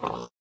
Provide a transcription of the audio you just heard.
Oh.